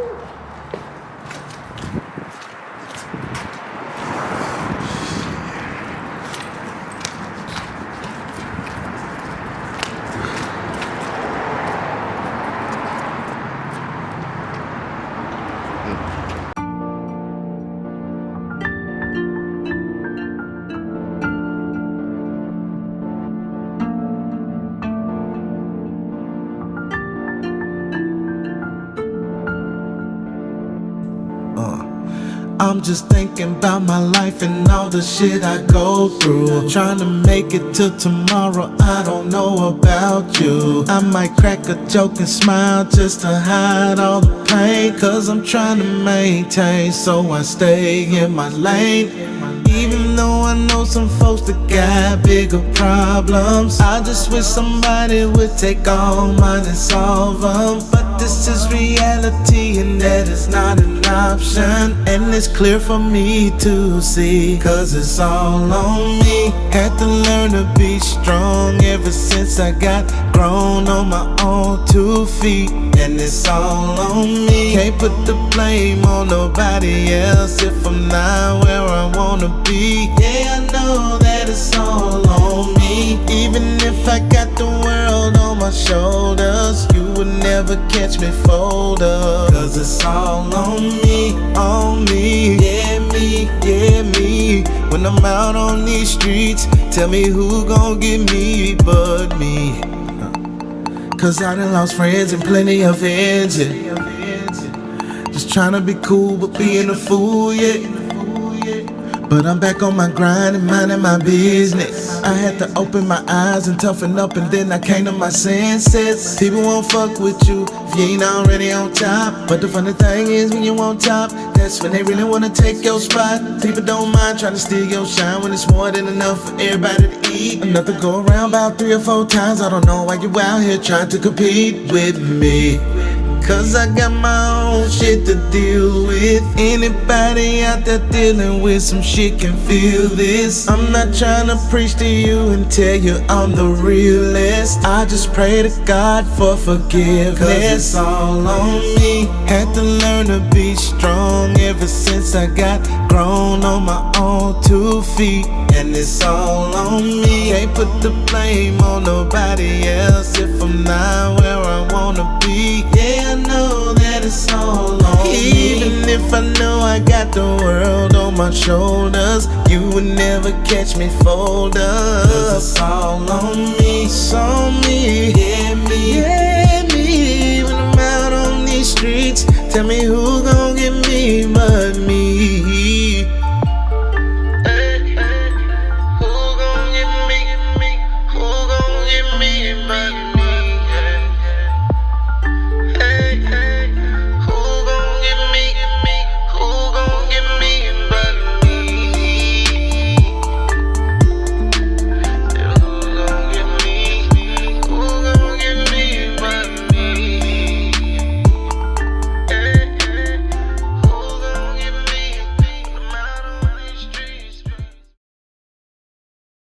Woo! I'm just thinking about my life and all the shit I go through. Trying to make it till tomorrow, I don't know about you. I might crack a joke and smile just to hide all the pain. Cause I'm trying to maintain, so I stay in my lane. Though I know some folks that got bigger problems, I just wish somebody would take all mine and solve them. But this is reality, and that is not an option. And it's clear for me to see, cause it's all on me. Had to learn to be strong ever since I got grown on my own two feet. And it's all on me. Can't put the blame on nobody else if I'm not where I wanna be. Yeah, I know that it's all on me. Even if I got the world on my shoulders, you would never catch me fold up. Cause it's all on me, on me. Yeah, me, yeah, me. When I'm out on these streets, tell me who gon' get me but me. Cause I done lost friends and plenty of ends. Trying to be cool, but being a fool, yeah. But I'm back on my grind and minding my business. I had to open my eyes and toughen up, and then I came to my senses. People won't fuck with you if you ain't already on top. But the funny thing is, when you on top, that's when they really wanna take your spot. People don't mind trying to steal your shine when it's more than enough for everybody to eat. To go around about three or four times. I don't know why you out here trying to compete with me. Cause I got my own shit to deal with. Anybody out there dealing with some shit can feel this. I'm not trying to preach to you and tell you I'm the realest. I just pray to God for forgiveness. Cause it's all on me. Had to learn to be strong ever since I got grown on my own two feet. And it's all on me. Can't put the blame on nobody else if I'm not where I wanna be. Got the world on my shoulders, you would never catch me fold up. Cause it's all on me, it's on me. Yeah, me, yeah, me. When I'm out on these streets, tell me who gon' get me, but